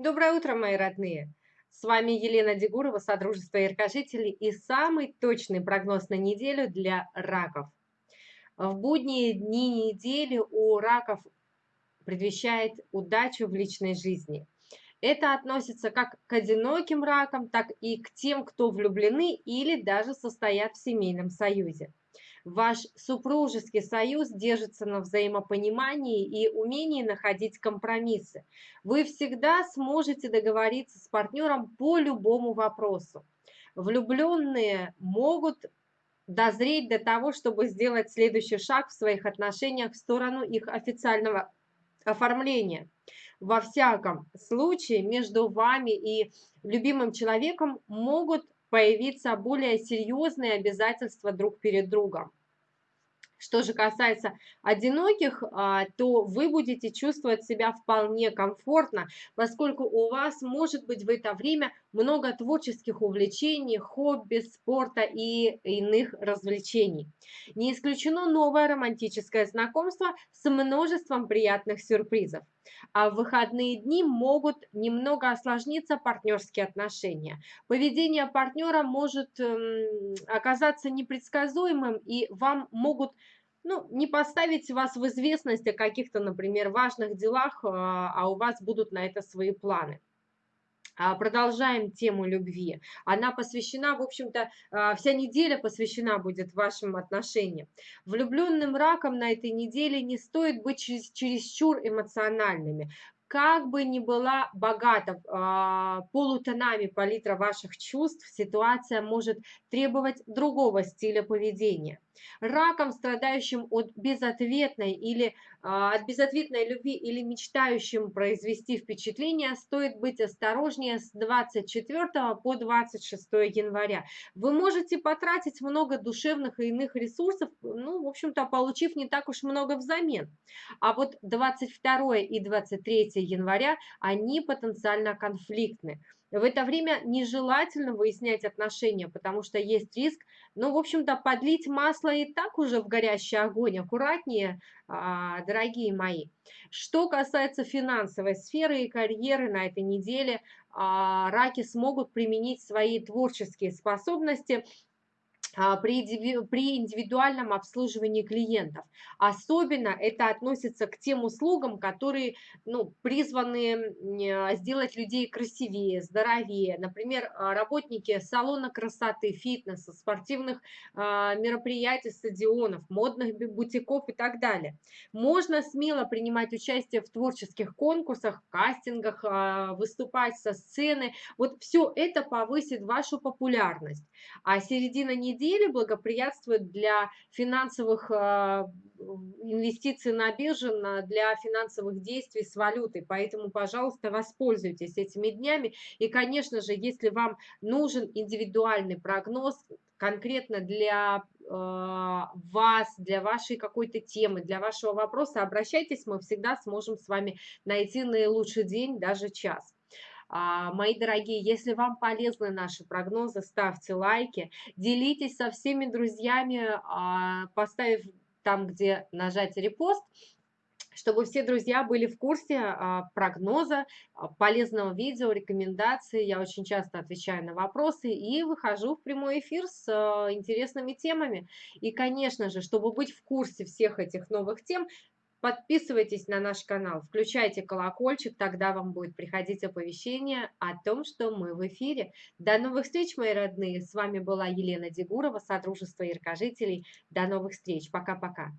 Доброе утро, мои родные! С вами Елена Дегурова, Содружество Яркожителей и самый точный прогноз на неделю для раков. В будние дни недели у раков предвещает удачу в личной жизни. Это относится как к одиноким ракам, так и к тем, кто влюблены или даже состоят в семейном союзе. Ваш супружеский союз держится на взаимопонимании и умении находить компромиссы. Вы всегда сможете договориться с партнером по любому вопросу. Влюбленные могут дозреть до того, чтобы сделать следующий шаг в своих отношениях в сторону их официального оформления. Во всяком случае, между вами и любимым человеком могут появиться более серьезные обязательства друг перед другом. Что же касается одиноких, а, то вы будете чувствовать себя вполне комфортно, поскольку у вас может быть в это время много творческих увлечений, хобби, спорта и иных развлечений. Не исключено новое романтическое знакомство с множеством приятных сюрпризов. А в выходные дни могут немного осложниться партнерские отношения. Поведение партнера может эм, оказаться непредсказуемым, и вам могут ну, не поставить вас в известность о каких-то, например, важных делах, а, а у вас будут на это свои планы. А, продолжаем тему любви. Она посвящена, в общем-то, а, вся неделя посвящена будет вашим отношениям. Влюбленным раком на этой неделе не стоит быть чересчур эмоциональными как бы ни была богата э, полутонами палитра ваших чувств, ситуация может требовать другого стиля поведения. Раком, страдающим от безответной или э, от безответной любви или мечтающим произвести впечатление, стоит быть осторожнее с 24 по 26 января. Вы можете потратить много душевных и иных ресурсов, ну, в общем-то, получив не так уж много взамен. А вот 22 и 23 января, они потенциально конфликтны. В это время нежелательно выяснять отношения, потому что есть риск, ну, в общем-то, подлить масло и так уже в горящий огонь. Аккуратнее, а, дорогие мои. Что касается финансовой сферы и карьеры на этой неделе, а, раки смогут применить свои творческие способности при, при индивидуальном обслуживании клиентов. Особенно это относится к тем услугам, которые ну, призваны а, сделать людей красивее, здоровее. Например, а, работники салона красоты, фитнеса, спортивных мероприятий, стадионов, модных бутиков и так далее. Можно смело принимать участие в творческих конкурсах, кастингах, выступать со сцены. Вот все это повысит вашу популярность. А середина недели недели благоприятствует для финансовых а, инвестиций на бирже, для финансовых действий с валютой. Поэтому, пожалуйста, воспользуйтесь этими днями. И, конечно же, если вам нужен индивидуальный прогноз, конкретно для э, вас, для вашей какой-то темы, для вашего вопроса, обращайтесь, мы всегда сможем с вами найти наилучший день, даже час. А, мои дорогие, если вам полезны наши прогнозы, ставьте лайки, делитесь со всеми друзьями, а, поставив там, где нажать репост, чтобы все друзья были в курсе а, прогноза, полезного видео, рекомендаций. Я очень часто отвечаю на вопросы и выхожу в прямой эфир с интересными темами. И, конечно же, чтобы быть в курсе всех этих новых тем, Подписывайтесь на наш канал, включайте колокольчик, тогда вам будет приходить оповещение о том, что мы в эфире. До новых встреч, мои родные! С вами была Елена Дегурова, Содружество Яркожителей. До новых встреч! Пока-пока!